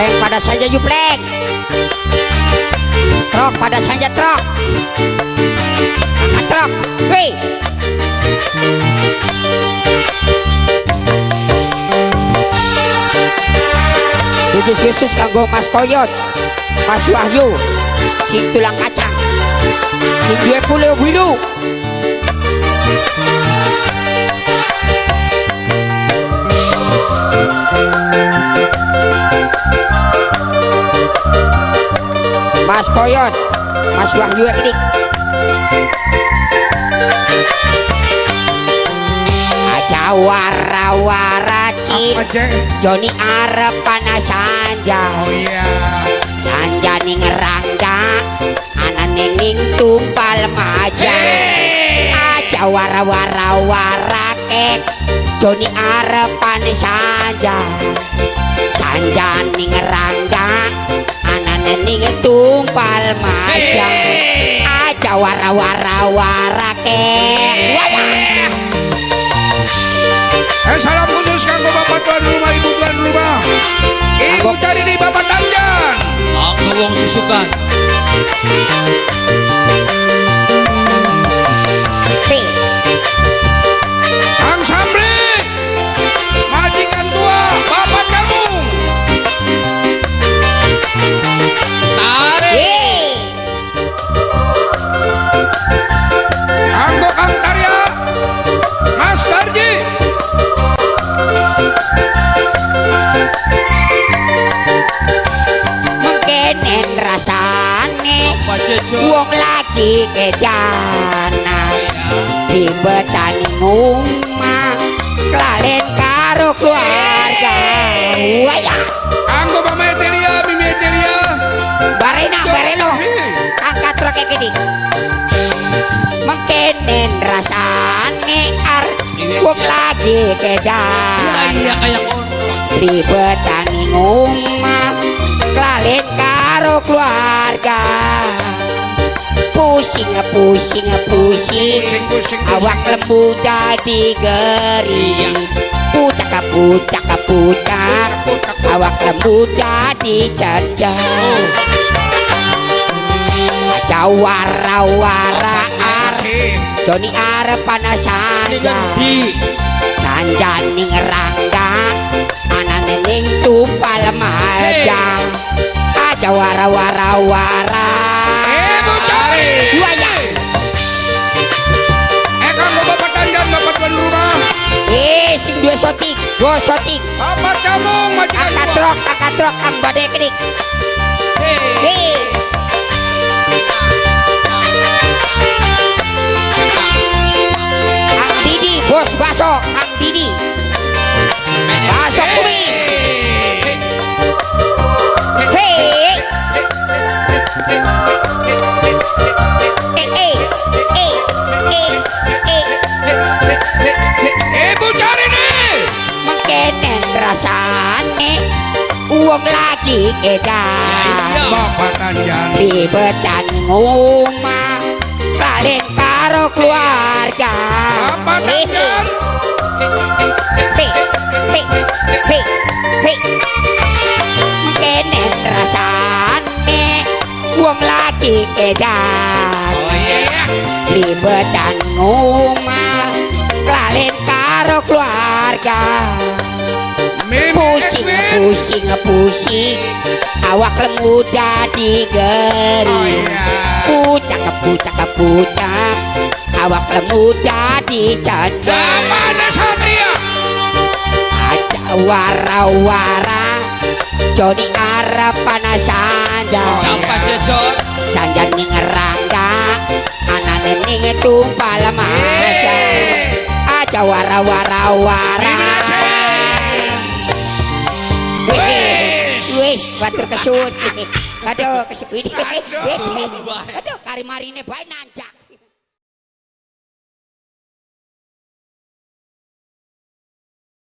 Pleng pada saja you pleng. Trok pada saja trok. Trok. Wih. Khusus khusus kanggo Mas Koyot, Mas Wahyu, si tulang kacang, si dua pulau biru. Mas Koyot, Mas Wahyu ini. Aja wara-wara? Joni arep panas sanja. Oh iya. Sanja ning rangga Anane ning tumpal maja Aja wara-wara-wara kek. Joni arep panas sanja. Sanja ning tumpal maja Aja wara-wara-wara kek Wayah Eh salam khusus kanggo bapak tuan rumah, ibu tuan rumah. Ibu cari di bapak Tanjan. Aku wong susukan. Lagi kejana. Di betani ngumah kelalen karo keluarga. Waya. Kanggo Mama Etelia, Mimi Etelia. barena bareno angkat truk kayak gini. Mengkenen rasane ar wong lagi Iya kejana di betani ngumah kelalen karo keluarga pusing pusing pusing. Awak lembu jadi gering pucak pucak pucak awak lembu jadi cendang aja wara wara ar. Doni arep panas Ini sanja di Sanjaning rangga. Anane ning tumpal maja. Aja wara-wara-wara. Ibu Dua sotik Bapak kamu, majikan Angkat tua. trok Angkat trok Ang badai kedik. Hei. Ang Didi Bos baso Ang Didi. Baso kumis Hei. Eh Eh Eh Eh sane eh, uwong lagi edan mok patanjang di betan omah paling karo keluarga. Apa nang pi pi pi pi kene rasane eh, uwong lagi edan oh, di betan omah Lalin karo keluarga. Mimi pusing pusing pusing. Awak lembu jadi Oh gering iya. pucak pucak pucak. Awak lembu jadi cendang Bapak ada Satria. ada wara-wara. Joni arep panas sanja Siapa jejo? sanja ning rangga. Anane ning tumpal maja. Aja wara-wara-wara batur kesun. Aduh, kesun. Aduh, kari marine bae nanjak.